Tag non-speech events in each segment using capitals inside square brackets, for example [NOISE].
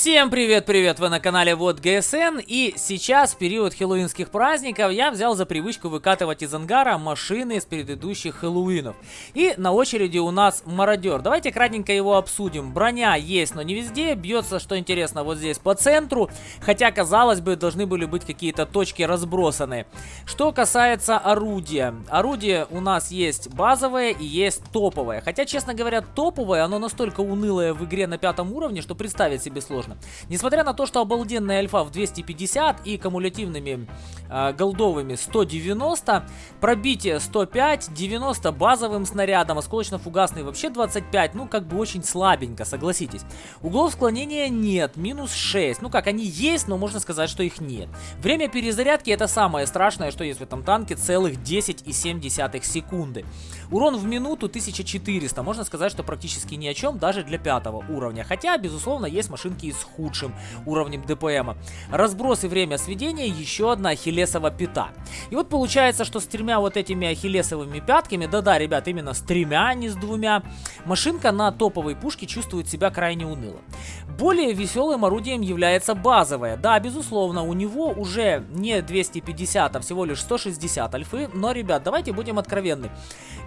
Всем привет-привет, вы на канале Вот ГСН и сейчас, в период хэллоуинских праздников, я взял за привычку выкатывать из ангара машины с предыдущих хэллоуинов. И на очереди у нас мародер. Давайте кратенько его обсудим. Броня есть, но не везде, бьется, что интересно, вот здесь по центру, хотя, казалось бы, должны были быть какие-то точки разбросаны. Что касается орудия. Орудие у нас есть базовое и есть топовое. Хотя, честно говоря, топовое, оно настолько унылое в игре на пятом уровне, что представить себе сложно сложно. Несмотря на то, что обалденная альфа в 250 и кумулятивными э, голдовыми 190, пробитие 105, 90 базовым снарядом, осколочно-фугасный вообще 25, ну как бы очень слабенько, согласитесь. Углов склонения нет, минус 6, ну как, они есть, но можно сказать, что их нет. Время перезарядки это самое страшное, что есть в этом танке, целых 10,7 секунды. Урон в минуту 1400, можно сказать, что практически ни о чем, даже для пятого уровня. Хотя, безусловно, есть машинки и с худшим уровнем ДПМа. Разброс и время сведения еще одна ахиллесова пята. И вот получается, что с тремя вот этими ахиллесовыми пятками, да-да, ребят, именно с тремя, а не с двумя, машинка на топовой пушке чувствует себя крайне уныло. Более веселым орудием является базовое. Да, безусловно, у него уже не 250, а всего лишь 160 альфы, но, ребят, давайте будем откровенны.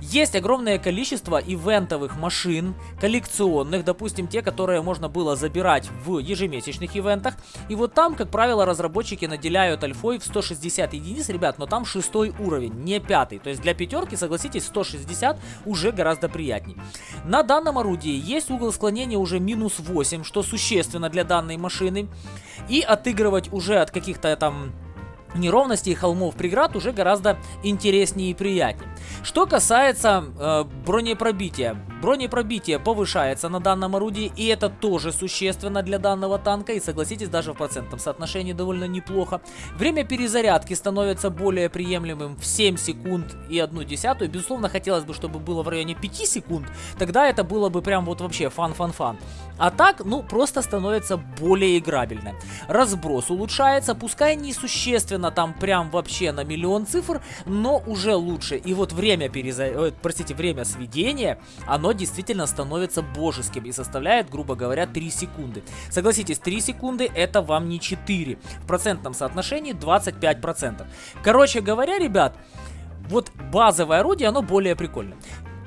Есть огромное количество ивентовых машин, коллекционных, допустим, те, которые можно было забирать в ежемесячных ивентах. И вот там, как правило, разработчики наделяют альфой в 160 единиц, ребят, но там шестой уровень, не пятый. То есть для пятерки, согласитесь, 160 уже гораздо приятней. На данном орудии есть угол склонения уже минус 8, что существенно для данной машины. И отыгрывать уже от каких-то там неровностей холмов преград уже гораздо интереснее и приятнее. Что касается э, бронепробития. Бронепробитие повышается на данном орудии, и это тоже существенно для данного танка, и согласитесь, даже в процентном соотношении довольно неплохо. Время перезарядки становится более приемлемым в 7 секунд и 1 десятую. Безусловно, хотелось бы, чтобы было в районе 5 секунд, тогда это было бы прям вот вообще fun-fun-fun. А так, ну, просто становится более играбельно. Разброс улучшается, пускай несущественно там прям вообще на миллион цифр, но уже лучше. И вот время переза... Э, простите, время сведения, оно действительно становится божеским и составляет, грубо говоря, 3 секунды. Согласитесь, 3 секунды это вам не 4. В процентном соотношении 25%. Короче говоря, ребят, вот базовое орудие, оно более прикольное.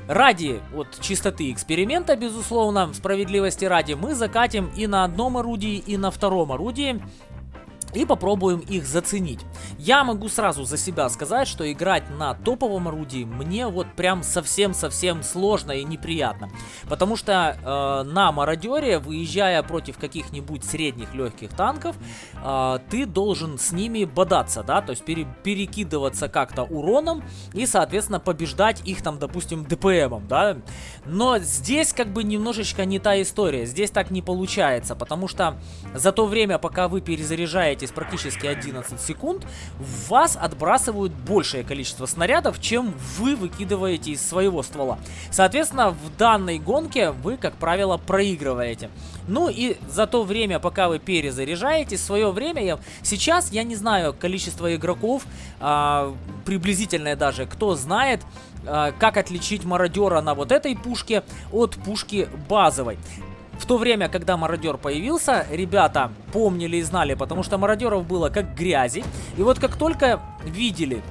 Ради вот чистоты эксперимента, безусловно, справедливости ради, мы закатим и на одном орудии, и на втором орудии и попробуем их заценить. Я могу сразу за себя сказать, что играть на топовом орудии мне вот прям совсем-совсем сложно и неприятно. Потому что э, на мародере, выезжая против каких-нибудь средних легких танков, э, ты должен с ними бодаться, да, то есть пере перекидываться как-то уроном и, соответственно, побеждать их там, допустим, ДПМом, да. Но здесь как бы немножечко не та история, здесь так не получается, потому что за то время, пока вы перезаряжаете двигаетесь практически 11 секунд, вас отбрасывают большее количество снарядов, чем вы выкидываете из своего ствола. Соответственно, в данной гонке вы, как правило, проигрываете. Ну и за то время, пока вы перезаряжаете, свое время, я, сейчас я не знаю количество игроков, а, приблизительное даже, кто знает, а, как отличить мародера на вот этой пушке от пушки базовой. В то время, когда мародер появился, ребята помнили и знали, потому что мародеров было как грязи. И вот как только видели,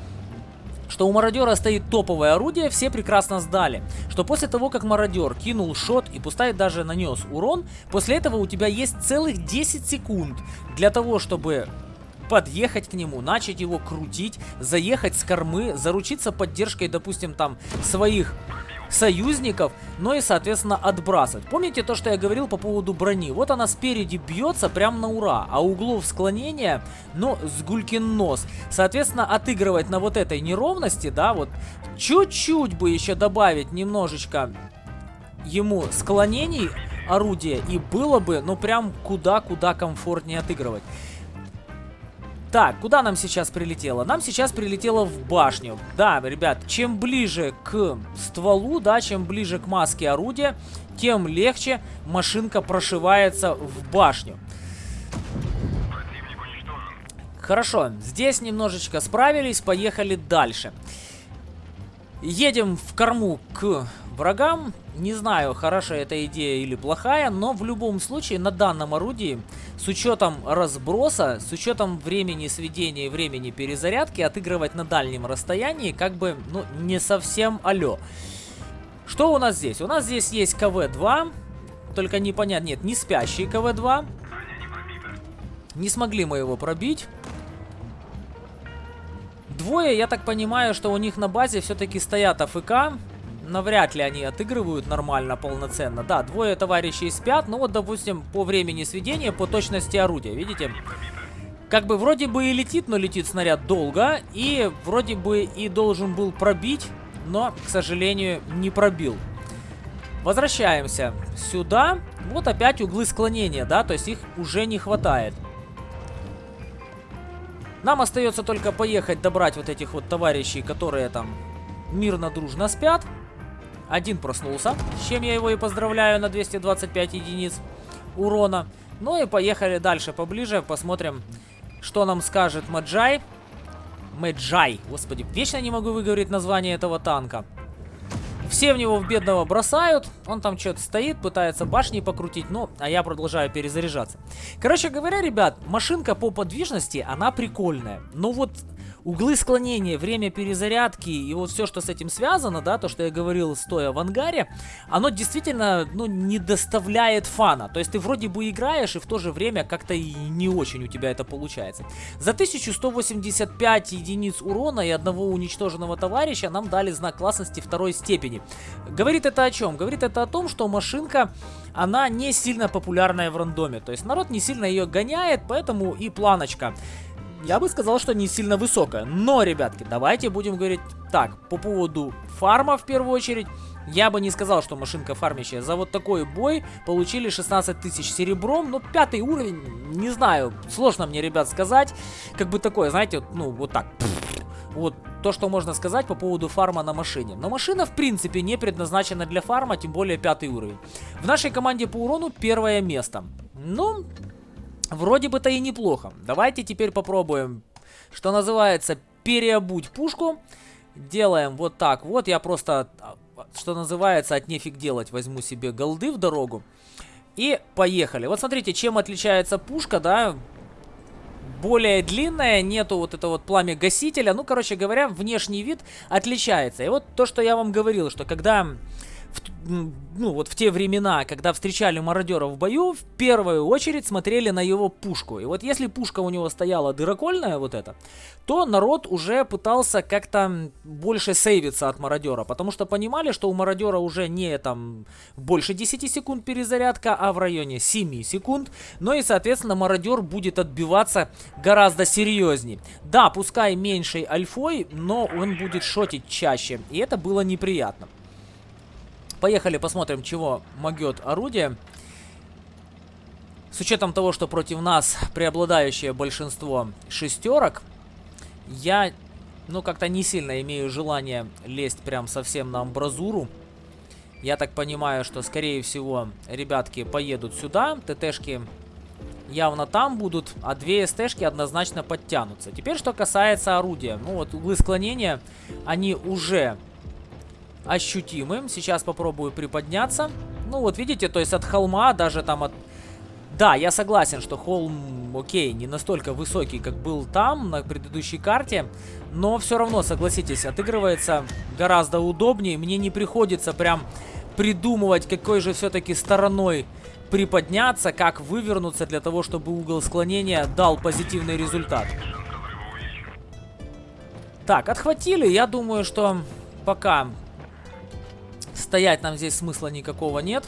что у мародера стоит топовое орудие, все прекрасно сдали. Что после того, как мародер кинул шот и пускай даже нанес урон, после этого у тебя есть целых 10 секунд для того, чтобы подъехать к нему, начать его крутить, заехать с кормы, заручиться поддержкой, допустим, там своих союзников, но и, соответственно, отбрасывать. Помните то, что я говорил по поводу брони? Вот она спереди бьется прям на ура, а углов склонения, ну, с гулькин нос. Соответственно, отыгрывать на вот этой неровности, да, вот чуть-чуть бы еще добавить немножечко ему склонений орудия, и было бы, ну, прям куда-куда комфортнее отыгрывать. Так, куда нам сейчас прилетело? Нам сейчас прилетело в башню. Да, ребят, чем ближе к стволу, да, чем ближе к маске орудия, тем легче машинка прошивается в башню. Хорошо, здесь немножечко справились, поехали дальше. Едем в корму к врагам. Не знаю, хорошая эта идея или плохая, но в любом случае на данном орудии, с учетом разброса, с учетом времени сведения и времени перезарядки, отыгрывать на дальнем расстоянии как бы, ну, не совсем алё. Что у нас здесь? У нас здесь есть КВ-2, только непонятно, нет, не спящий КВ-2. Не смогли мы его пробить. Двое, я так понимаю, что у них на базе все-таки стоят АФК навряд ли они отыгрывают нормально, полноценно. Да, двое товарищей спят, ну вот, допустим, по времени сведения, по точности орудия, видите? Как бы вроде бы и летит, но летит снаряд долго, и вроде бы и должен был пробить, но, к сожалению, не пробил. Возвращаемся сюда. Вот опять углы склонения, да, то есть их уже не хватает. Нам остается только поехать добрать вот этих вот товарищей, которые там мирно-дружно спят. Один проснулся, с чем я его и поздравляю на 225 единиц урона. Ну и поехали дальше поближе, посмотрим, что нам скажет Маджай. Мэджай, господи, вечно не могу выговорить название этого танка. Все в него в бедного бросают, он там что-то стоит, пытается башни покрутить, ну, а я продолжаю перезаряжаться. Короче говоря, ребят, машинка по подвижности, она прикольная. Но вот углы склонения, время перезарядки и вот все, что с этим связано, да, то, что я говорил, стоя в ангаре, оно действительно, ну, не доставляет фана. То есть ты вроде бы играешь, и в то же время как-то и не очень у тебя это получается. За 1185 единиц урона и одного уничтоженного товарища нам дали знак классности второй степени. Говорит это о чем? Говорит это о том, что машинка, она не сильно популярная в рандоме. То есть народ не сильно ее гоняет, поэтому и планочка я бы сказал, что не сильно высокая. Но, ребятки, давайте будем говорить так, по поводу фарма в первую очередь. Я бы не сказал, что машинка фармящая. За вот такой бой получили 16 тысяч серебром. Ну, пятый уровень, не знаю, сложно мне, ребят, сказать. Как бы такое, знаете, ну, вот так. Вот то, что можно сказать по поводу фарма на машине. Но машина, в принципе, не предназначена для фарма, тем более пятый уровень. В нашей команде по урону первое место. Ну, Вроде бы-то и неплохо. Давайте теперь попробуем, что называется, переобуть пушку. Делаем вот так вот. Я просто, что называется, от нефиг делать, возьму себе голды в дорогу. И поехали. Вот смотрите, чем отличается пушка, да, более длинная, нету вот этого вот пламя гасителя. Ну, короче говоря, внешний вид отличается. И вот то, что я вам говорил, что когда ну, вот в те времена, когда встречали мародера в бою, в первую очередь смотрели на его пушку. И вот если пушка у него стояла дырокольная вот эта, то народ уже пытался как-то больше сейвиться от мародера, потому что понимали, что у мародера уже не там больше 10 секунд перезарядка, а в районе 7 секунд. Ну и, соответственно, мародер будет отбиваться гораздо серьезнее. Да, пускай меньшей альфой, но он будет шотить чаще, и это было неприятно. Поехали посмотрим, чего могет орудие. С учетом того, что против нас преобладающее большинство шестерок, я, ну, как-то не сильно имею желание лезть прям совсем на амбразуру. Я так понимаю, что, скорее всего, ребятки поедут сюда. ТТшки явно там будут, а две СТшки однозначно подтянутся. Теперь, что касается орудия. Ну, вот углы склонения, они уже ощутимым. Сейчас попробую приподняться. Ну вот видите, то есть от холма, даже там от... Да, я согласен, что холм, окей, не настолько высокий, как был там, на предыдущей карте. Но все равно, согласитесь, отыгрывается гораздо удобнее. Мне не приходится прям придумывать, какой же все-таки стороной приподняться, как вывернуться для того, чтобы угол склонения дал позитивный результат. Так, отхватили. Я думаю, что пока Стоять нам здесь смысла никакого нет.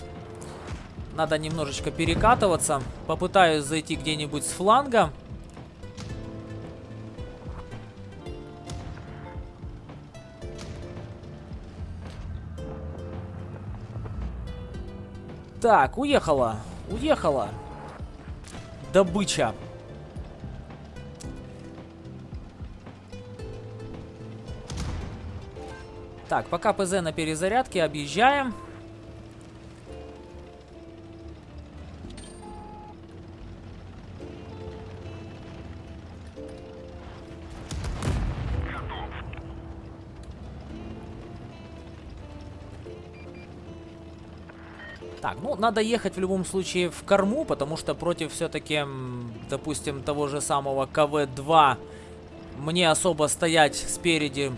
Надо немножечко перекатываться. Попытаюсь зайти где-нибудь с фланга. Так, уехала. Уехала. Добыча. Так, пока ПЗ на перезарядке, объезжаем. Так, ну, надо ехать в любом случае в корму, потому что против все-таки, допустим, того же самого КВ-2 мне особо стоять спереди,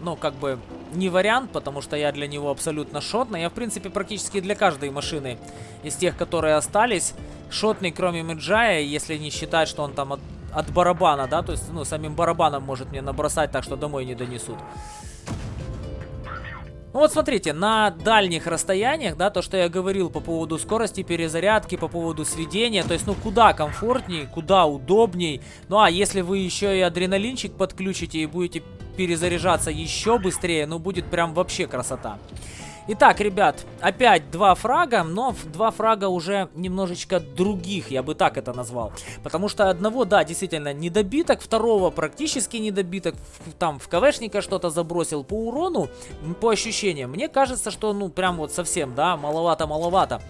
ну, как бы, не вариант, потому что я для него абсолютно шотный. Я, в принципе, практически для каждой машины из тех, которые остались, шотный, кроме Меджая, если не считать, что он там от, от барабана, да, то есть, ну, самим барабаном может мне набросать так, что домой не донесут. Ну вот смотрите, на дальних расстояниях, да, то, что я говорил по поводу скорости перезарядки, по поводу сведения, то есть, ну, куда комфортней, куда удобней. Ну, а если вы еще и адреналинчик подключите и будете перезаряжаться еще быстрее, ну, будет прям вообще красота. Итак, ребят, опять два фрага, но два фрага уже немножечко других, я бы так это назвал. Потому что одного, да, действительно, недобиток, второго практически недобиток, там в КВшника что-то забросил по урону, по ощущениям. Мне кажется, что, ну, прям вот совсем, да, маловато-маловато.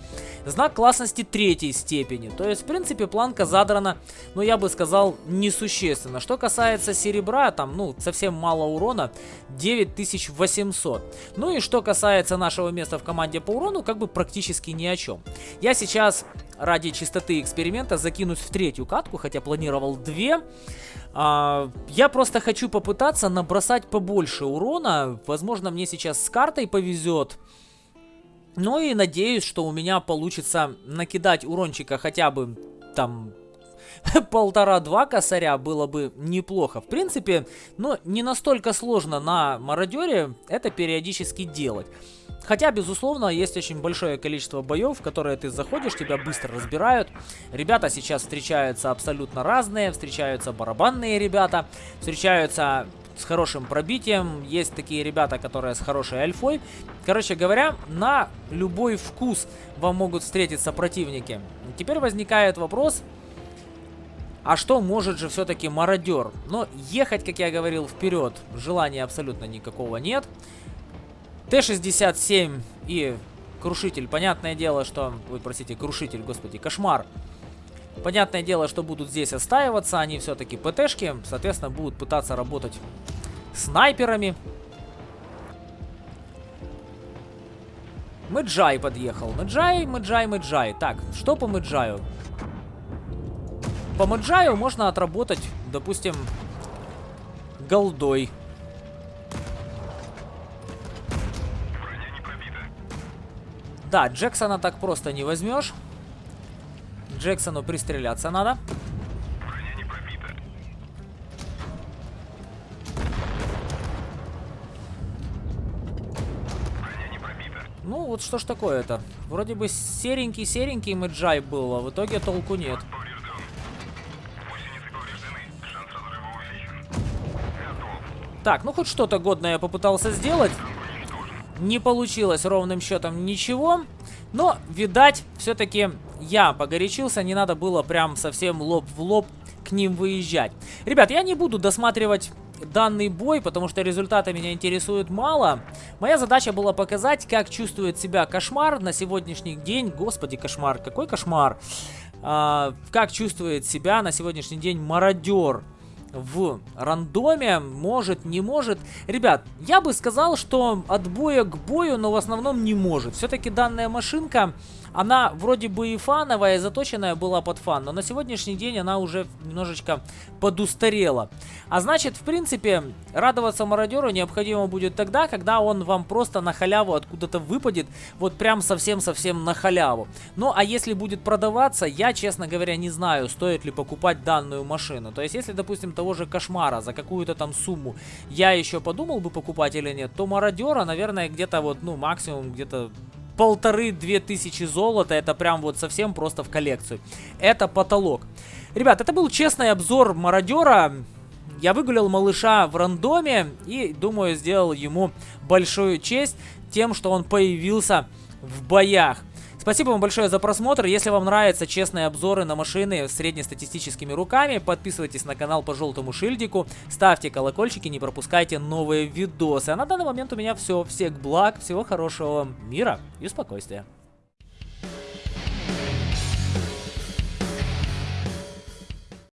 Знак классности третьей степени. То есть, в принципе, планка задрана, но я бы сказал, несущественно. Что касается серебра, там, ну, совсем мало урона, 9800. Ну и что касается нашего места в команде по урону, как бы практически ни о чем. Я сейчас ради чистоты эксперимента закинусь в третью катку, хотя планировал две. А, я просто хочу попытаться набросать побольше урона. Возможно, мне сейчас с картой повезет. Ну и надеюсь, что у меня получится накидать урончика хотя бы там [LAUGHS] полтора-два косаря было бы неплохо. В принципе, но не настолько сложно на мародере это периодически делать. Хотя, безусловно, есть очень большое количество боев, в которые ты заходишь, тебя быстро разбирают. Ребята сейчас встречаются абсолютно разные. Встречаются барабанные ребята, встречаются с хорошим пробитием. Есть такие ребята, которые с хорошей альфой. Короче говоря, на любой вкус вам могут встретиться противники. Теперь возникает вопрос, а что может же все-таки мародер? Но ехать, как я говорил, вперед желания абсолютно никакого нет. Т-67 и Крушитель. Понятное дело, что... Ой, простите, Крушитель, господи, Кошмар. Понятное дело, что будут здесь остаиваться. Они все-таки ПТшки. Соответственно, будут пытаться работать снайперами. Мэджай подъехал. Мэджай, Мэджай, Мэджай. Так, что по Мэджаю? По Мэджаю можно отработать, допустим, голдой. Да, Джексона так просто не возьмешь. Джексону пристреляться надо. Ну, вот что ж такое-то. Вроде бы серенький-серенький Мэджай был, а в итоге толку нет. Так, ну хоть что-то годное я попытался сделать. Не получилось ровным счетом ничего. Но, видать, все-таки я погорячился. Не надо было прям совсем лоб в лоб к ним выезжать. Ребят, я не буду досматривать данный бой, потому что результаты меня интересуют мало. Моя задача была показать, как чувствует себя кошмар на сегодняшний день. Господи, кошмар, какой кошмар. А, как чувствует себя на сегодняшний день мародер в рандоме, может, не может. Ребят, я бы сказал, что от боя к бою, но в основном не может. Все-таки данная машинка она вроде бы и фановая, и заточенная была под фан, но на сегодняшний день она уже немножечко подустарела. А значит, в принципе, радоваться мародеру необходимо будет тогда, когда он вам просто на халяву откуда-то выпадет, вот прям совсем-совсем на халяву. Ну, а если будет продаваться, я, честно говоря, не знаю, стоит ли покупать данную машину. То есть, если, допустим, того же Кошмара за какую-то там сумму я еще подумал бы покупать или нет, то мародера, наверное, где-то вот, ну, максимум где-то полторы-две тысячи золота. Это прям вот совсем просто в коллекцию. Это потолок. Ребят, это был честный обзор мародера. Я выгулял малыша в рандоме и, думаю, сделал ему большую честь тем, что он появился в боях. Спасибо вам большое за просмотр. Если вам нравятся честные обзоры на машины среднестатистическими руками, подписывайтесь на канал по желтому шильдику, ставьте колокольчики, не пропускайте новые видосы. А на данный момент у меня все. Всех благ, всего хорошего, мира и спокойствия.